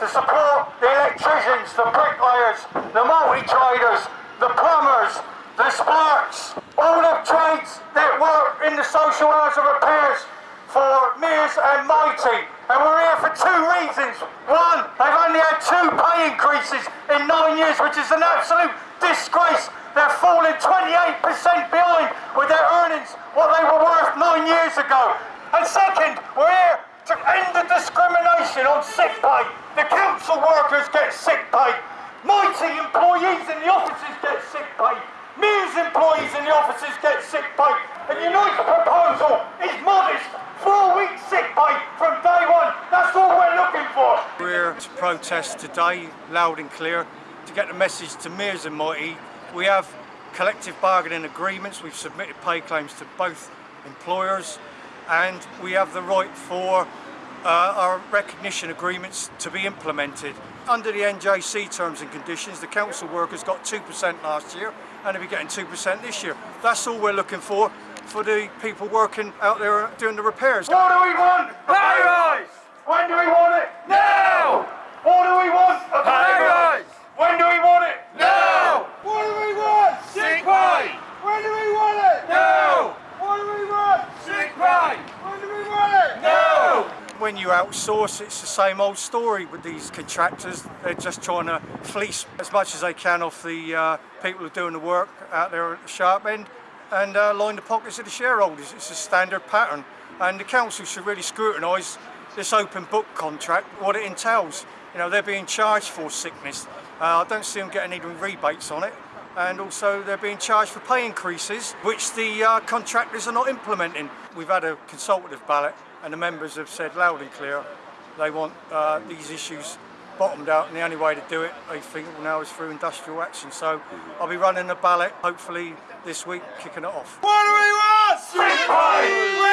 to support the electricians, the bricklayers, the multi-traders, the plumbers, the sparks, all the trades that work in the social hours of repairs for Mears and Mitie. And we're here for two reasons. One, they've only had two pay increases in nine years, which is an absolute disgrace. They're falling 28% behind with their earnings, what they were worth nine years ago. And second, we're here to end the discrimination on sick pay. The council workers get sick pay. Mitie employees in the offices get sick pay. Mears employees in the offices get sick pay. And Unite's proposal is modest. Four weeks sick pay from day one. That's all we're looking for. We're to protest today, loud and clear, to get the message to Mears and Mitie. We have collective bargaining agreements. We've submitted pay claims to both employers and we have the right for uh, our recognition agreements to be implemented. Under the NJC terms and conditions, the council workers got 2% last year and they'll be getting 2% this year. That's all we're looking for, for the people working out there doing the repairs. What do we want? Pay rise! When do we want it? Now! What do we want? A Pay rise! When do we want it? Now! What do we want? Sick pay! When do we want it? Now! What do we want? Sick pay! When do we want it? Now! When you outsource, it's the same old story with these contractors. They're just trying to fleece as much as they can off the uh, people who are doing the work out there at the sharp end and uh, line the pockets of the shareholders. It's a standard pattern. And the council should really scrutinise this open book contract, what it entails. You know, they're being charged for sickness. Uh, I don't see them getting any rebates on it. And also they're being charged for pay increases, which the uh, contractors are not implementing. We've had a consultative ballot and the members have said loud and clear they want uh, these issues bottomed out and the only way to do it, they think, now is through industrial action. So I'll be running a ballot, hopefully this week, kicking it off. What do we want? Sick